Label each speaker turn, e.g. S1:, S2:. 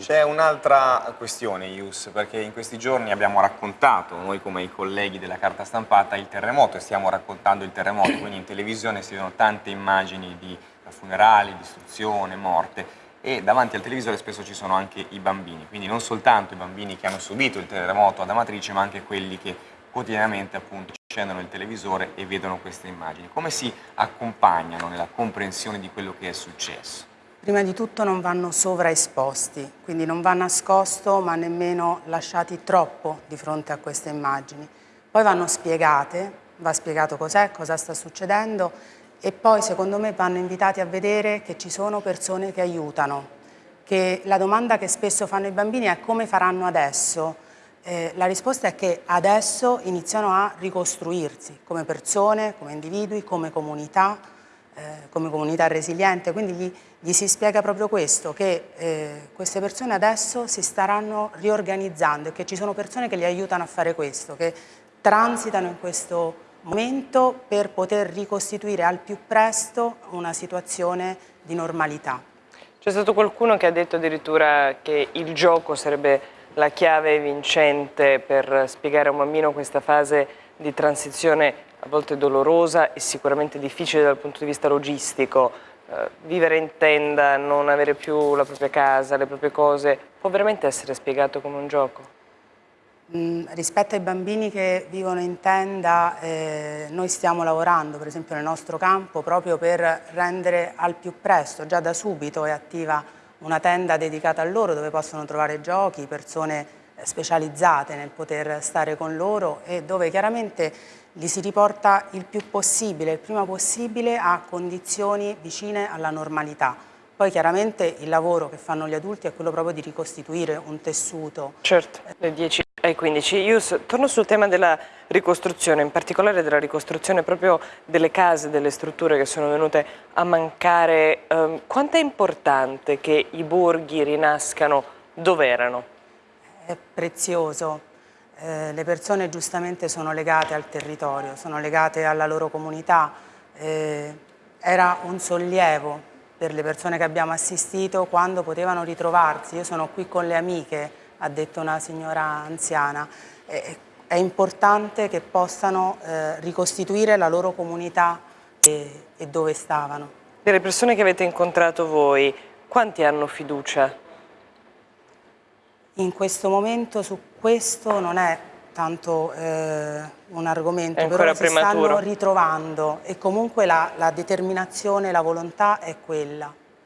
S1: C'è un'altra questione, Ius, perché in questi giorni abbiamo raccontato, noi come i colleghi della carta stampata, il terremoto e stiamo raccontando il terremoto, quindi in televisione si vedono tante immagini di funerali, distruzione, morte e davanti al televisore spesso ci sono anche i bambini, quindi non soltanto i bambini che hanno subito il terremoto ad Amatrice, ma anche quelli che quotidianamente appunto accendono il televisore e vedono queste immagini. Come si accompagnano nella comprensione di quello che è successo?
S2: Prima di tutto non vanno sovraesposti, quindi non va nascosto ma nemmeno lasciati troppo di fronte a queste immagini. Poi vanno spiegate, va spiegato cos'è, cosa sta succedendo e poi secondo me vanno invitati a vedere che ci sono persone che aiutano, che la domanda che spesso fanno i bambini è come faranno adesso. Eh, la risposta è che adesso iniziano a ricostruirsi come persone, come individui, come comunità, come comunità resiliente, quindi gli, gli, si spiega proprio questo, che eh, queste persone adesso si staranno riorganizzando e che ci sono persone che li aiutano a fare questo, che transitano in questo momento per poter ricostituire al più presto una situazione di normalità.
S3: C'è stato qualcuno che ha detto addirittura che il gioco sarebbe la chiave vincente per spiegare a un bambino questa fase di transizione a volte dolorosa e sicuramente difficile dal punto di vista logistico. Eh, vivere in tenda, non avere più la propria casa, le proprie cose, può veramente essere spiegato come un gioco?
S2: Mm, rispetto ai bambini che vivono in tenda, eh, noi stiamo lavorando per esempio nel nostro campo proprio per rendere al più presto, già da subito è attiva una tenda dedicata a loro dove possono trovare giochi, persone specializzate nel poter stare con loro e dove chiaramente li si riporta il più possibile, il prima possibile a condizioni vicine alla normalità. Poi chiaramente il lavoro che fanno gli adulti è quello proprio di ricostituire un tessuto.
S3: Certo, le 10 ai 15. Ius, torno sul tema della ricostruzione, in particolare della ricostruzione proprio delle case, delle strutture che sono venute a mancare. Um, quanto è importante che i borghi rinascano dove erano?
S2: È prezioso. Eh, le persone giustamente sono legate al territorio, sono legate alla loro comunità. Eh, era un sollievo per le persone che abbiamo assistito quando potevano ritrovarsi. Io sono qui con le amiche, ha detto una signora anziana. Eh, è importante che possano eh, ricostituire la loro comunità e, e dove stavano.
S3: Delle persone che avete incontrato voi, quanti hanno fiducia
S2: in questo momento su questo non è tanto eh, un argomento, però si
S3: prematuro.
S2: stanno ritrovando e comunque la, la determinazione, la volontà è quella.